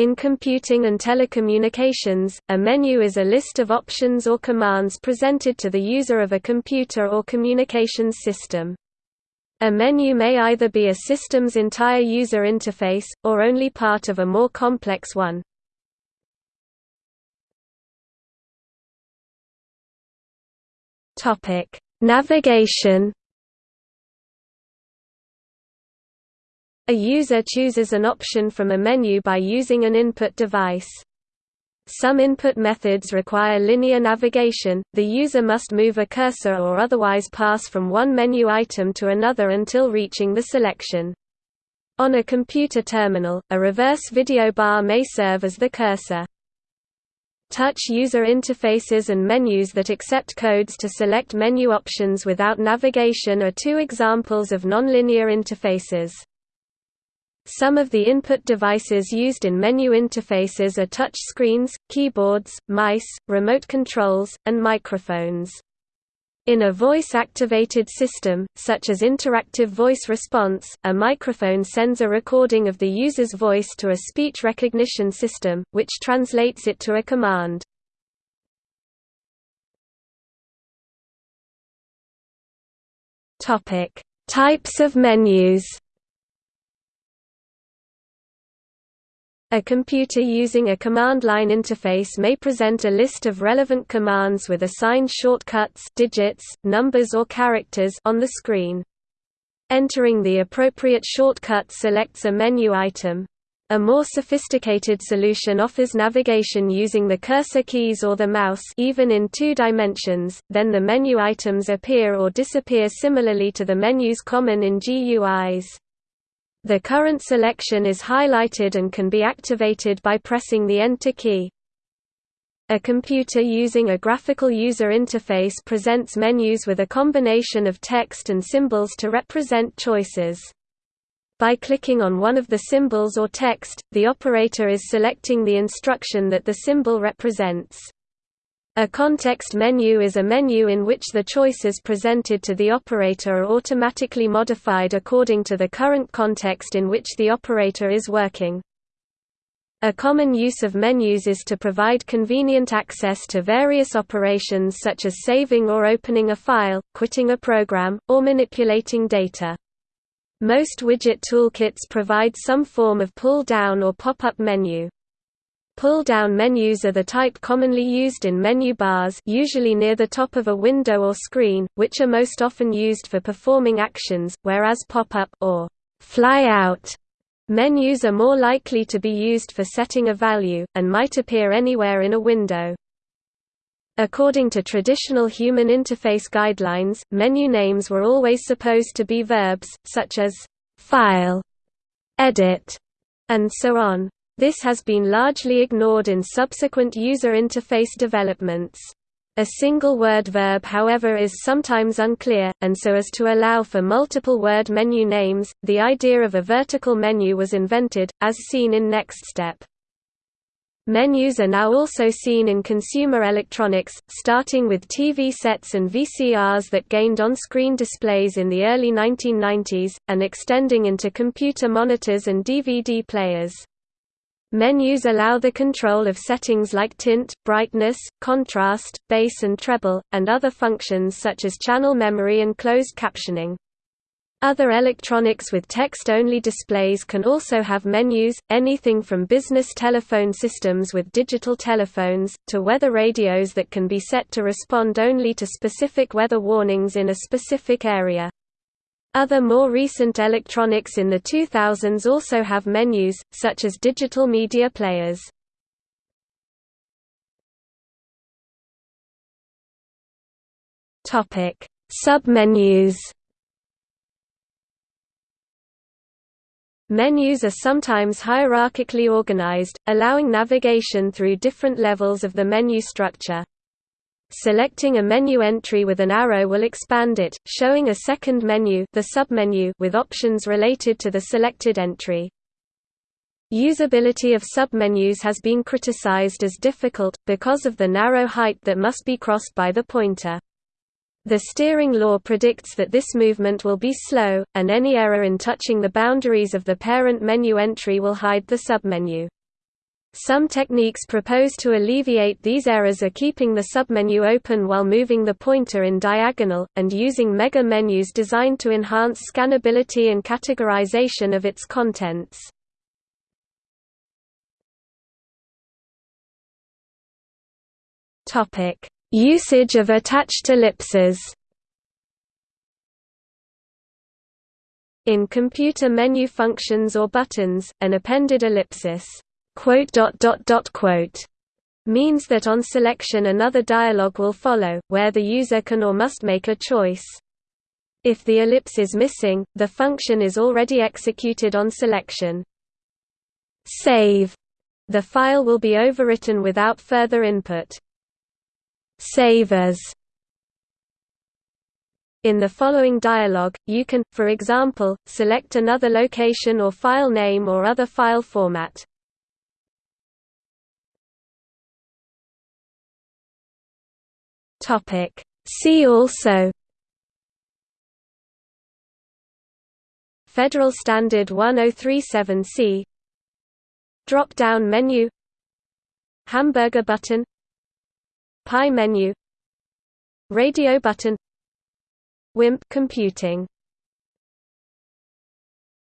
In computing and telecommunications, a menu is a list of options or commands presented to the user of a computer or communications system. A menu may either be a system's entire user interface, or only part of a more complex one. Navigation A user chooses an option from a menu by using an input device. Some input methods require linear navigation, the user must move a cursor or otherwise pass from one menu item to another until reaching the selection. On a computer terminal, a reverse video bar may serve as the cursor. Touch user interfaces and menus that accept codes to select menu options without navigation are two examples of nonlinear interfaces. Some of the input devices used in menu interfaces are touch screens, keyboards, mice, remote controls, and microphones. In a voice-activated system, such as interactive voice response, a microphone sends a recording of the user's voice to a speech recognition system, which translates it to a command. Types of menus A computer using a command line interface may present a list of relevant commands with assigned shortcuts digits, numbers or characters on the screen. Entering the appropriate shortcut selects a menu item. A more sophisticated solution offers navigation using the cursor keys or the mouse even in two dimensions, then the menu items appear or disappear similarly to the menus common in GUIs. The current selection is highlighted and can be activated by pressing the Enter key. A computer using a graphical user interface presents menus with a combination of text and symbols to represent choices. By clicking on one of the symbols or text, the operator is selecting the instruction that the symbol represents. A context menu is a menu in which the choices presented to the operator are automatically modified according to the current context in which the operator is working. A common use of menus is to provide convenient access to various operations such as saving or opening a file, quitting a program, or manipulating data. Most widget toolkits provide some form of pull-down or pop-up menu. Pull-down menus are the type commonly used in menu bars usually near the top of a window or screen, which are most often used for performing actions, whereas pop-up or fly-out menus are more likely to be used for setting a value, and might appear anywhere in a window. According to traditional human interface guidelines, menu names were always supposed to be verbs, such as file, edit, and so on. This has been largely ignored in subsequent user interface developments. A single word verb however is sometimes unclear, and so as to allow for multiple word menu names, the idea of a vertical menu was invented, as seen in NeXTSTEP. Menus are now also seen in consumer electronics, starting with TV sets and VCRs that gained on-screen displays in the early 1990s, and extending into computer monitors and DVD players. Menus allow the control of settings like tint, brightness, contrast, bass and treble, and other functions such as channel memory and closed captioning. Other electronics with text-only displays can also have menus, anything from business telephone systems with digital telephones, to weather radios that can be set to respond only to specific weather warnings in a specific area. Other more recent electronics in the 2000s also have menus, such as digital media players. Submenus Menus are sometimes hierarchically organized, allowing navigation through different levels of the menu structure. Selecting a menu entry with an arrow will expand it, showing a second menu, the submenu with options related to the selected entry. Usability of submenus has been criticized as difficult, because of the narrow height that must be crossed by the pointer. The steering law predicts that this movement will be slow, and any error in touching the boundaries of the parent menu entry will hide the submenu. Some techniques proposed to alleviate these errors are keeping the submenu open while moving the pointer in diagonal, and using mega menus designed to enhance scannability and categorization of its contents. Usage of attached ellipses In computer menu functions or buttons, an appended ellipsis means that on selection another dialog will follow, where the user can or must make a choice. If the ellipse is missing, the function is already executed on selection. Save. The file will be overwritten without further input. Save as in the following dialog, you can, for example, select another location or file name or other file format. See also Federal Standard 1037C Drop-down menu Hamburger button Pie menu Radio button WIMP computing